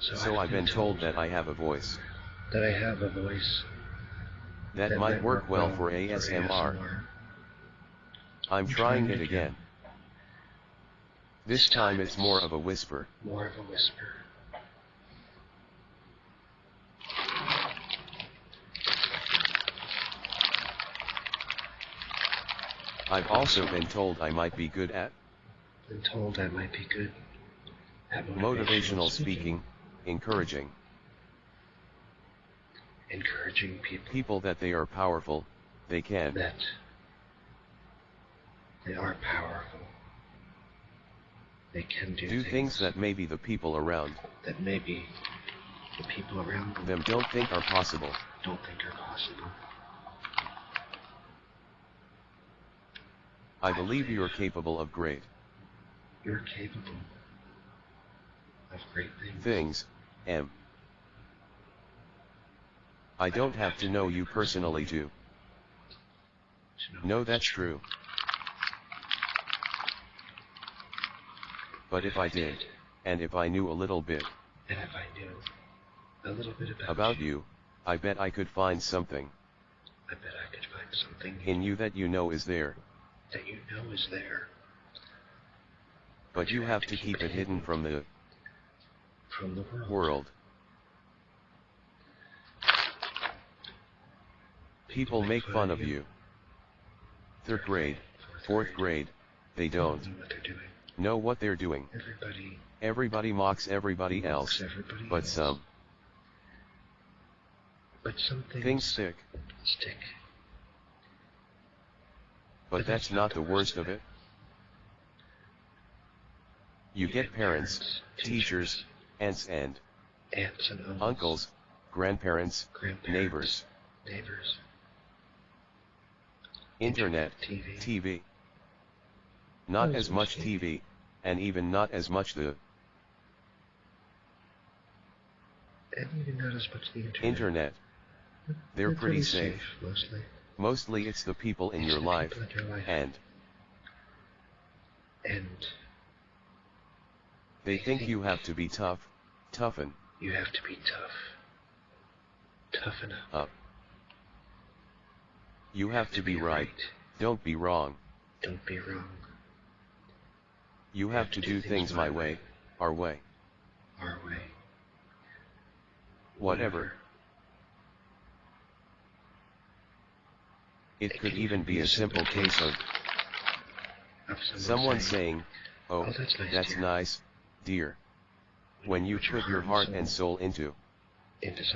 So I've been told that I have a voice. That I have a voice. That might work well for ASMR. I'm trying it again. This time it's more of a whisper. More of a whisper. I've also been told I might be good at Been told I might be good at motivational speaking, encouraging encouraging people people that they are powerful, they can. that they are powerful. They can do, Do things that maybe the people around that maybe the people around them them don't think are possible. don't think are possible. I believe you're capable of great You're capable things. things, M. I don't have to know you personally to know that's true. But if I did, and if I knew a little bit And if I knew a little bit about, about you, I bet I could find something I bet I could find something in you that you know is there, that you know is there but you have to keep it hidden from the from the world. world. People make fun of you. Third grade, fourth grade, they don't know what they're doing. know what they're doing. Everybody Everybody mocks everybody else, but some but some things, things stick. stick. But that's not the worst of it. You get parents, teachers, aunts and aunts and uncles, uncles, grandparents, grandparents, neighbors, neighbors, internet, TV, TV. Not as much TV, and even not as much the and even not as much the internet. internet. They're pretty safe. mostly. Mostly it's the people in It's your life, people in your life. and and they think you have to be tough, toughen you have to be tough. Toughen up. up. You have to be right, don't be wrong. Don't be wrong. You have to do things my way, our way, Our way. whatever. It could even be a simple case of Of someone saying, Oh, "Oh, that's nice, that's dear." nice, dear. When you put your heart and soul into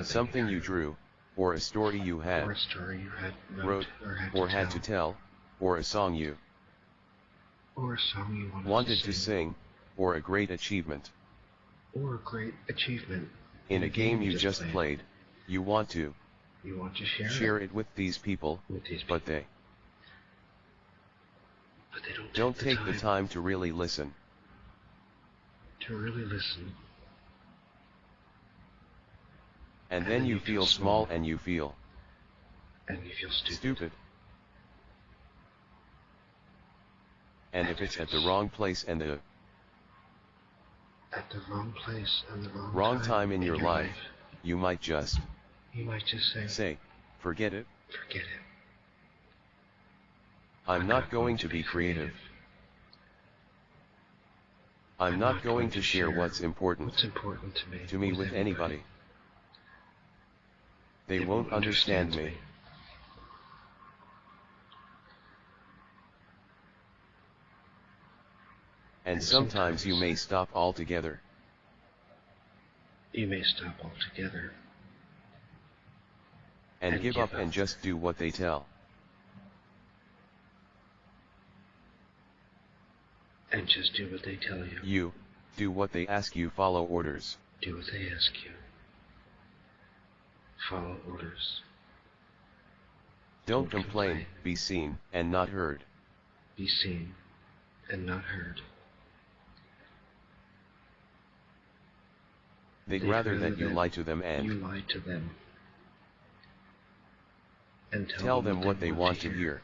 something, you drew, or a story you had, a story you had wrote, or had, to, tell, or a song you or a song you wanted, to sing, or a great achievement. or a great achievement In a game you just played, you want to You want to share, share it with these people, with these people, but they but they don't, don't take, take the time to really listen. to really listen. And then you feel small and you feel and you feel stupid. stupid. And if it's at the wrong place and the At the wrong place and the wrong, wrong time in your life, you might just you might just say, say, forget it, forget it. I'm not going to be creative. I'm not going to share what's important What's important to me? to me with anybody. They won't understand me. And sometimes you may stop altogether. You may stop altogether and And give give up and just do what they tell. and just do what they tell you. You, do what they ask you follow orders. Do what they ask you. Follow orders. Don't complain, be seen, and not heard. Be seen and not heard. They'd They'd rather rather that you lie to them you and lie to them. And tell, tell them what they want to hear.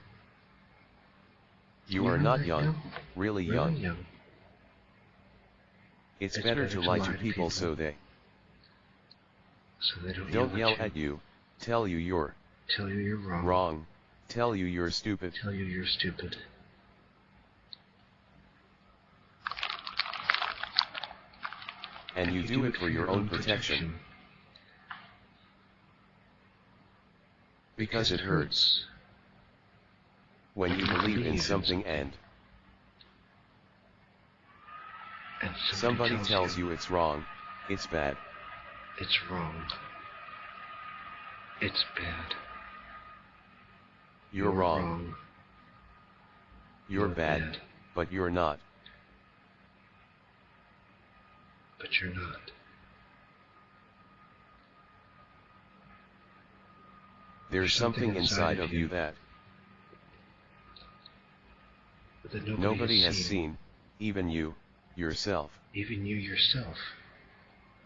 You are not young, really Really young. young. It's better to lie to people so they So they don't, Don't yell at at you, tell you you're Tell you you're wrong. wrong, tell you you're stupid. Tell you you're stupid. And you do it for your own protection, because it hurts. When you believe in something and And somebody tells you it's wrong, it's bad. It's wrong. It's bad. You're wrong, you're You're bad, bad. but you're not. But you're not. There's something inside of you that That nobody, nobody has seen, even you, yourself. Even you yourself.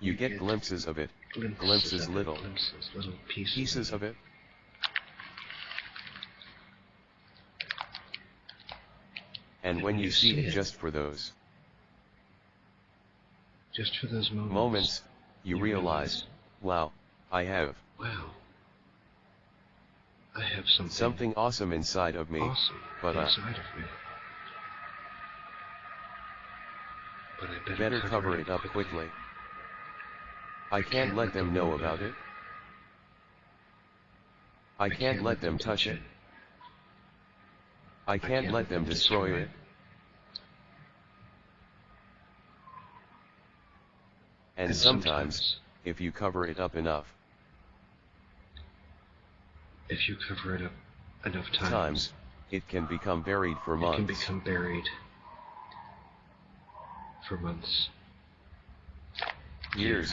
You get glimpses of it, Glimpses, glimpses of it, little. glimpses, little pieces, pieces of it. And when you see it just for those Just for those moments. moments, you You realize, wow, I have Wow. I have something. something awesome inside of me, awesome but uh, inside of me. But I better, better cover it up quickly. I can't let them know about it. I can't let them touch it. I can't let them destroy it. And sometimes, if you cover it up enough if you cover it up enough times, times, it can become buried for months. it can become buried for months, years,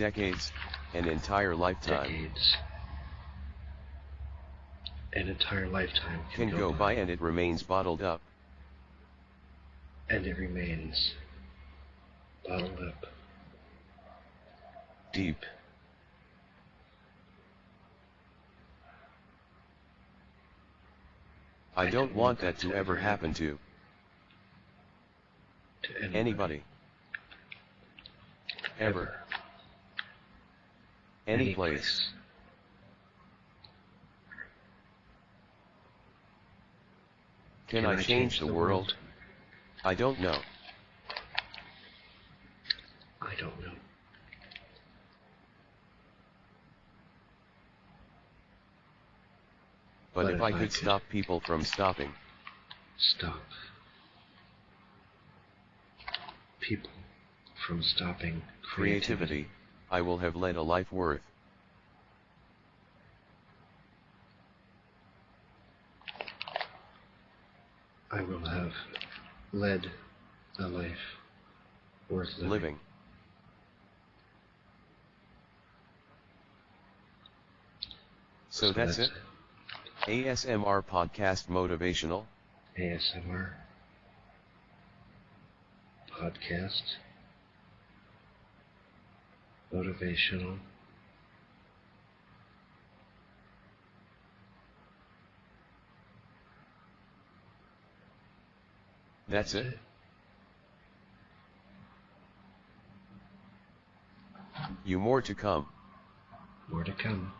decades, an entire lifetime decades, an entire lifetime can go by and it remains bottled up. and it remains bottled up deep. I don't want that to ever happen to to anybody. anybody. Ever. Any place. Can I change the world? I don't know. I don't know. But if I could stop people from stopping, Stop people from stopping creativity, I will have led a life worth. I will have led a life worth living. living. So that's it. ASMR podcast motivational. ASMR podcast motivational That's it. You more to come. More to come.